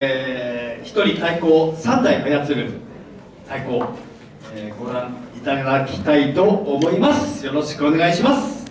えー、一人太鼓3台操る太鼓、えー、ご覧いただきたいと思います。よろしくお願いします。